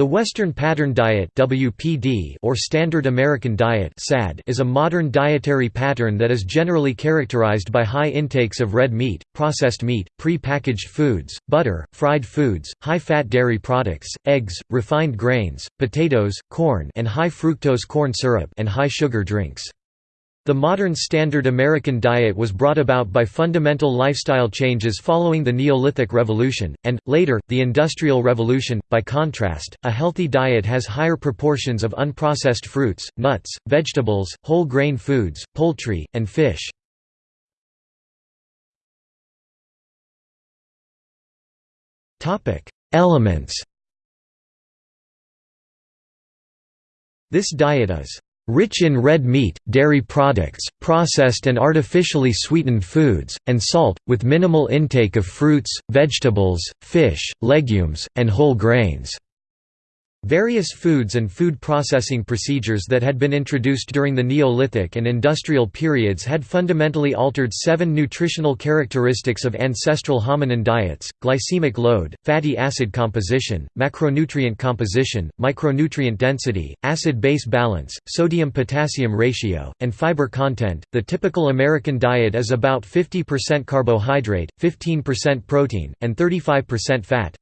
The Western Pattern Diet (WPD) or Standard American Diet (SAD) is a modern dietary pattern that is generally characterized by high intakes of red meat, processed meat, pre-packaged foods, butter, fried foods, high-fat dairy products, eggs, refined grains, potatoes, corn, and high fructose corn syrup and high sugar drinks. The modern standard American diet was brought about by fundamental lifestyle changes following the Neolithic Revolution, and, later, the Industrial Revolution. By contrast, a healthy diet has higher proportions of unprocessed fruits, nuts, vegetables, whole grain foods, poultry, and fish. Elements This diet is rich in red meat, dairy products, processed and artificially sweetened foods, and salt, with minimal intake of fruits, vegetables, fish, legumes, and whole grains. Various foods and food processing procedures that had been introduced during the Neolithic and Industrial periods had fundamentally altered seven nutritional characteristics of ancestral hominin diets, glycemic load, fatty acid composition, macronutrient composition, micronutrient density, acid-base balance, sodium-potassium ratio, and fiber content. The typical American diet is about 50% carbohydrate, 15% protein, and 35% fat.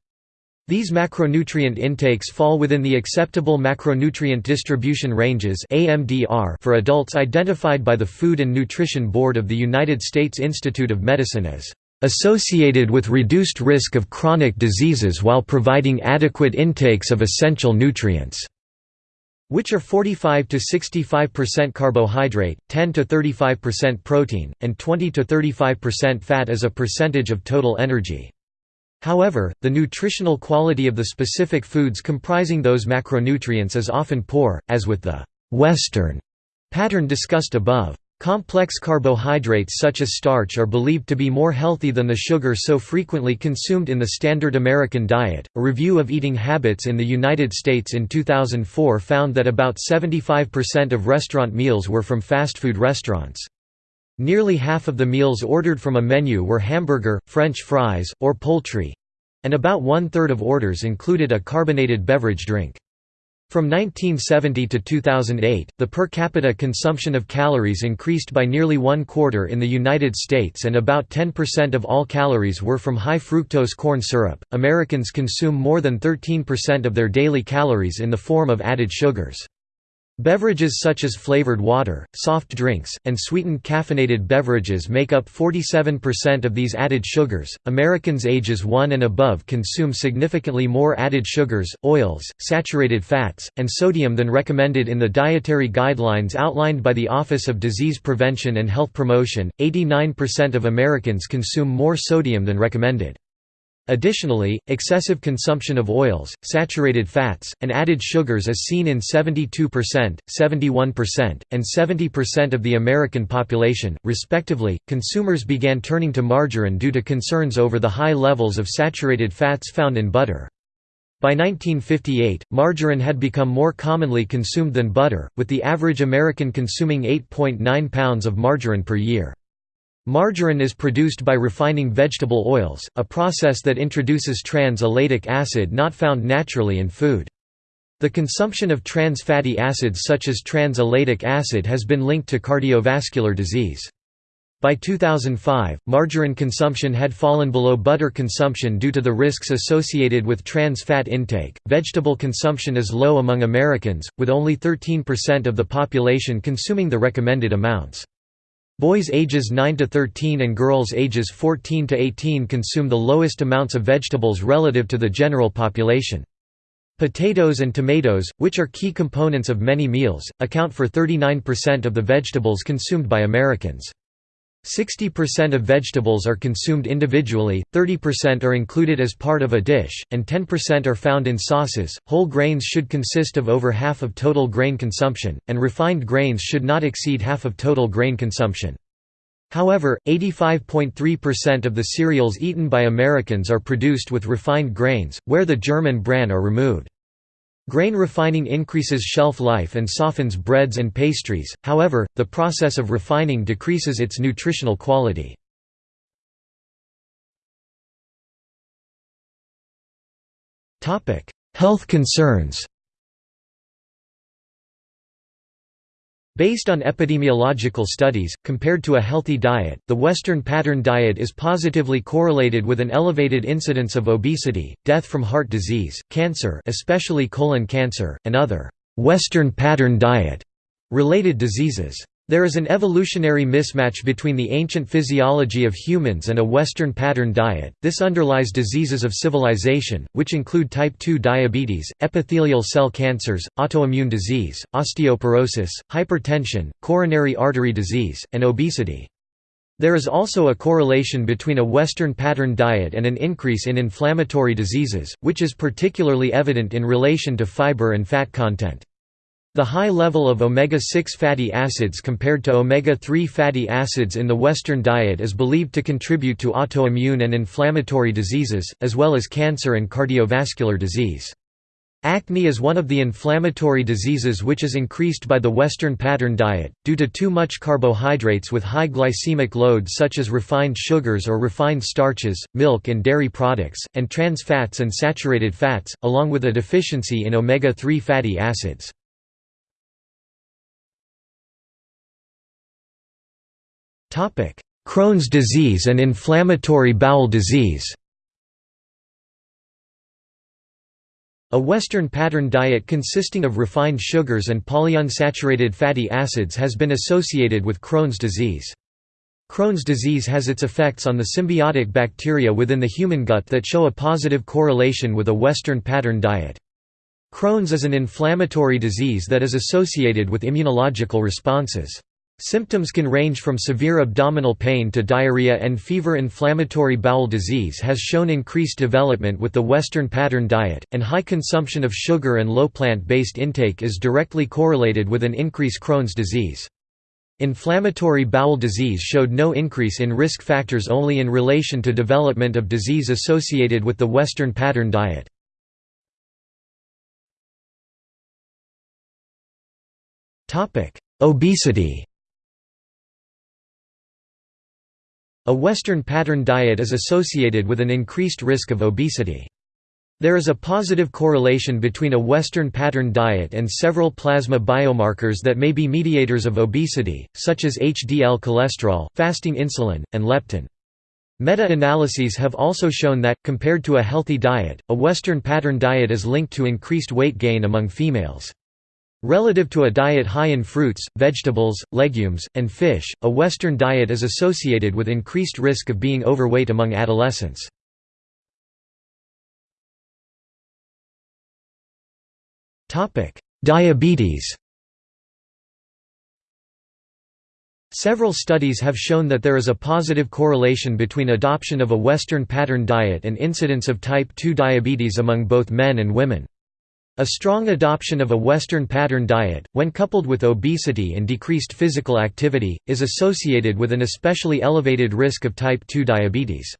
These macronutrient intakes fall within the acceptable macronutrient distribution ranges AMDR for adults identified by the Food and Nutrition Board of the United States Institute of Medicine as associated with reduced risk of chronic diseases while providing adequate intakes of essential nutrients which are 45 to 65% carbohydrate, 10 to 35% protein, and 20 to 35% fat as a percentage of total energy. However, the nutritional quality of the specific foods comprising those macronutrients is often poor, as with the «Western» pattern discussed above. Complex carbohydrates such as starch are believed to be more healthy than the sugar so frequently consumed in the standard American diet. A review of eating habits in the United States in 2004 found that about 75% of restaurant meals were from fast food restaurants. Nearly half of the meals ordered from a menu were hamburger, French fries, or poultry, and about one-third of orders included a carbonated beverage drink. From 1970 to 2008, the per capita consumption of calories increased by nearly one quarter in the United States and about 10% of all calories were from high fructose corn syrup. Americans consume more than 13% of their daily calories in the form of added sugars. Beverages such as flavored water, soft drinks, and sweetened caffeinated beverages make up 47% of these added sugars. Americans ages 1 and above consume significantly more added sugars, oils, saturated fats, and sodium than recommended in the dietary guidelines outlined by the Office of Disease Prevention and Health Promotion. 89% of Americans consume more sodium than recommended. Additionally, excessive consumption of oils, saturated fats, and added sugars is seen in 72%, 71%, and 70% of the American population, respectively. Consumers began turning to margarine due to concerns over the high levels of saturated fats found in butter. By 1958, margarine had become more commonly consumed than butter, with the average American consuming 8.9 pounds of margarine per year. Margarine is produced by refining vegetable oils, a process that introduces trans-elaidic acid not found naturally in food. The consumption of trans fatty acids such as trans-elaidic acid has been linked to cardiovascular disease. By 2005, margarine consumption had fallen below butter consumption due to the risks associated with trans fat intake. Vegetable consumption is low among Americans, with only 13% of the population consuming the recommended amounts. Boys ages 9 to 13 and girls ages 14 to 18 consume the lowest amounts of vegetables relative to the general population. Potatoes and tomatoes, which are key components of many meals, account for 39% of the vegetables consumed by Americans. 60% of vegetables are consumed individually, 30% are included as part of a dish, and 10% are found in sauces. Whole grains should consist of over half of total grain consumption, and refined grains should not exceed half of total grain consumption. However, 85.3% of the cereals eaten by Americans are produced with refined grains, where the germ and bran are removed. Grain refining increases shelf life and softens breads and pastries, however, the process of refining decreases its nutritional quality. Health concerns Based on epidemiological studies, compared to a healthy diet, the Western pattern diet is positively correlated with an elevated incidence of obesity, death from heart disease, cancer especially colon cancer, and other «Western pattern diet» related diseases. There is an evolutionary mismatch between the ancient physiology of humans and a Western pattern diet. This underlies diseases of civilization, which include type 2 diabetes, epithelial cell cancers, autoimmune disease, osteoporosis, hypertension, coronary artery disease, and obesity. There is also a correlation between a Western pattern diet and an increase in inflammatory diseases, which is particularly evident in relation to fiber and fat content. The high level of omega-6 fatty acids compared to omega-3 fatty acids in the Western diet is believed to contribute to autoimmune and inflammatory diseases, as well as cancer and cardiovascular disease. Acne is one of the inflammatory diseases which is increased by the Western pattern diet, due to too much carbohydrates with high glycemic load such as refined sugars or refined starches, milk and dairy products, and trans fats and saturated fats, along with a deficiency in omega-3 fatty acids. Crohn's disease and inflammatory bowel disease A Western pattern diet consisting of refined sugars and polyunsaturated fatty acids has been associated with Crohn's disease. Crohn's disease has its effects on the symbiotic bacteria within the human gut that show a positive correlation with a Western pattern diet. Crohn's is an inflammatory disease that is associated with immunological responses. Symptoms can range from severe abdominal pain to diarrhea and fever. Inflammatory bowel disease has shown increased development with the Western pattern diet, and high consumption of sugar and low plant-based intake is directly correlated with an increase Crohn's disease. Inflammatory bowel disease showed no increase in risk factors only in relation to development of disease associated with the Western pattern diet. Obesity A Western pattern diet is associated with an increased risk of obesity. There is a positive correlation between a Western pattern diet and several plasma biomarkers that may be mediators of obesity, such as HDL cholesterol, fasting insulin, and leptin. Meta-analyses have also shown that, compared to a healthy diet, a Western pattern diet is linked to increased weight gain among females. Relative to a diet high in fruits, vegetables, legumes, and fish, a Western diet is associated with increased risk of being overweight among adolescents. Diabetes Several studies have shown that there is a positive correlation between adoption of a Western pattern diet and incidence of type 2 diabetes among both men and women. A strong adoption of a Western pattern diet, when coupled with obesity and decreased physical activity, is associated with an especially elevated risk of type 2 diabetes.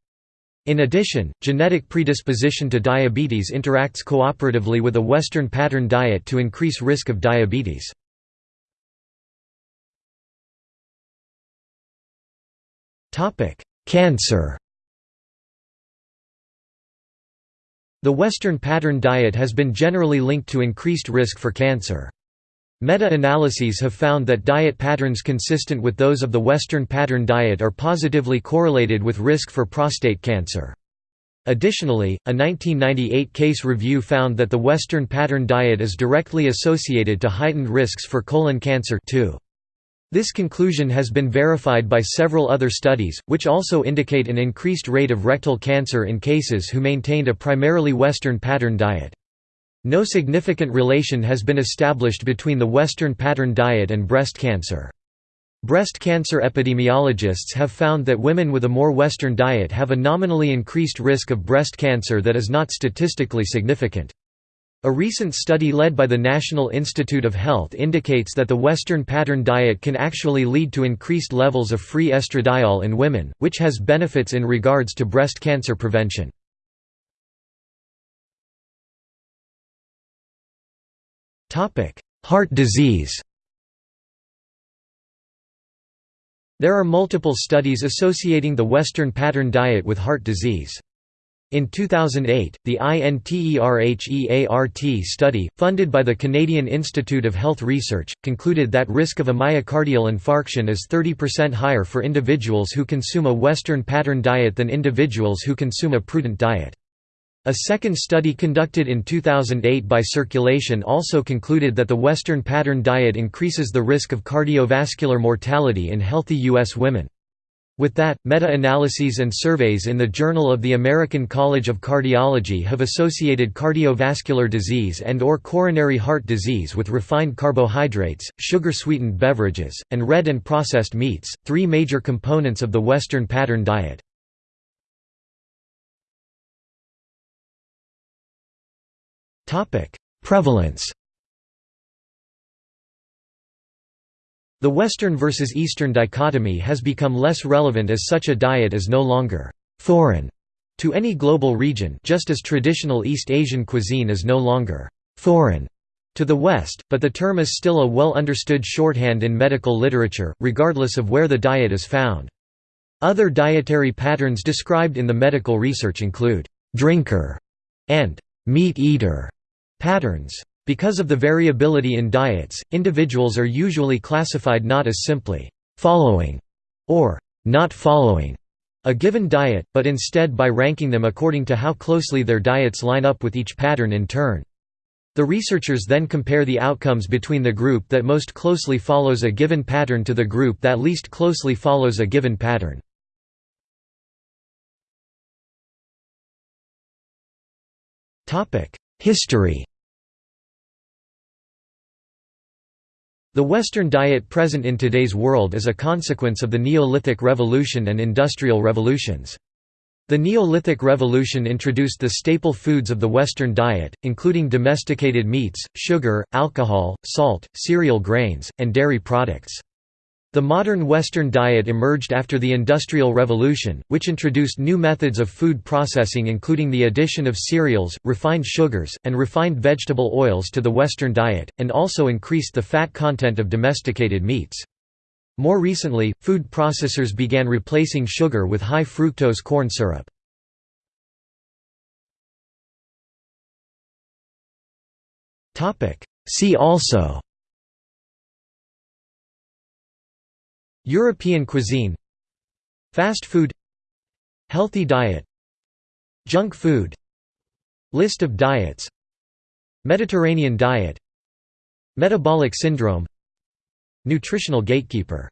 In addition, genetic predisposition to diabetes interacts cooperatively with a Western pattern diet to increase risk of diabetes. Cancer The Western pattern diet has been generally linked to increased risk for cancer. Meta-analyses have found that diet patterns consistent with those of the Western pattern diet are positively correlated with risk for prostate cancer. Additionally, a 1998 case review found that the Western pattern diet is directly associated to heightened risks for colon cancer too. This conclusion has been verified by several other studies, which also indicate an increased rate of rectal cancer in cases who maintained a primarily Western pattern diet. No significant relation has been established between the Western pattern diet and breast cancer. Breast cancer epidemiologists have found that women with a more Western diet have a nominally increased risk of breast cancer that is not statistically significant. A recent study led by the National Institute of Health indicates that the Western pattern diet can actually lead to increased levels of free estradiol in women, which has benefits in regards to breast cancer prevention. Heart disease There are multiple studies associating the Western pattern diet with heart disease. In 2008, the INTERHEART study, funded by the Canadian Institute of Health Research, concluded that risk of a myocardial infarction is 30% higher for individuals who consume a Western pattern diet than individuals who consume a prudent diet. A second study conducted in 2008 by Circulation also concluded that the Western pattern diet increases the risk of cardiovascular mortality in healthy U.S. women. With that, meta-analyses and surveys in the Journal of the American College of Cardiology have associated cardiovascular disease and or coronary heart disease with refined carbohydrates, sugar-sweetened beverages, and red and processed meats, three major components of the Western pattern diet. Prevalence The Western versus Eastern dichotomy has become less relevant as such a diet is no longer «foreign» to any global region just as traditional East Asian cuisine is no longer «foreign» to the West, but the term is still a well-understood shorthand in medical literature, regardless of where the diet is found. Other dietary patterns described in the medical research include «drinker» and «meat eater» patterns. Because of the variability in diets, individuals are usually classified not as simply «following» or «not following» a given diet, but instead by ranking them according to how closely their diets line up with each pattern in turn. The researchers then compare the outcomes between the group that most closely follows a given pattern to the group that least closely follows a given pattern. History The Western diet present in today's world is a consequence of the Neolithic Revolution and Industrial Revolutions. The Neolithic Revolution introduced the staple foods of the Western diet, including domesticated meats, sugar, alcohol, salt, cereal grains, and dairy products. The modern Western diet emerged after the Industrial Revolution, which introduced new methods of food processing including the addition of cereals, refined sugars, and refined vegetable oils to the Western diet, and also increased the fat content of domesticated meats. More recently, food processors began replacing sugar with high fructose corn syrup. See also European cuisine Fast food Healthy diet Junk food List of diets Mediterranean diet Metabolic syndrome Nutritional gatekeeper